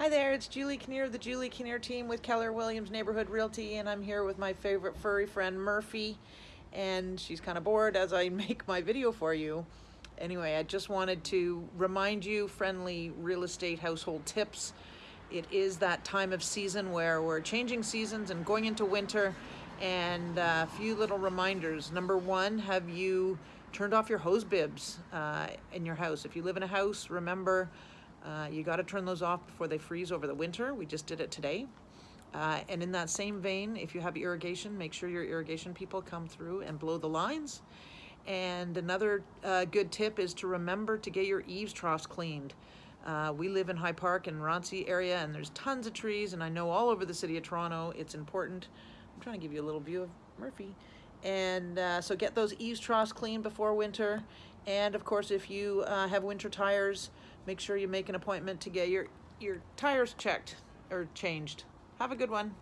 Hi there, it's Julie Kinnear of the Julie Kinnear team with Keller Williams Neighborhood Realty, and I'm here with my favorite furry friend Murphy, and she's kind of bored as I make my video for you. Anyway, I just wanted to remind you friendly real estate household tips. It is that time of season where we're changing seasons and going into winter, and a few little reminders. Number one, have you turned off your hose bibs uh, in your house? If you live in a house, remember uh, you got to turn those off before they freeze over the winter. We just did it today. Uh, and in that same vein, if you have irrigation, make sure your irrigation people come through and blow the lines. And another uh, good tip is to remember to get your eaves troughs cleaned. Uh, we live in High Park and Roncy area and there's tons of trees and I know all over the city of Toronto it's important. I'm trying to give you a little view of Murphy. And uh, so get those eaves troughs cleaned before winter. And of course, if you uh, have winter tires, make sure you make an appointment to get your, your tires checked or changed. Have a good one.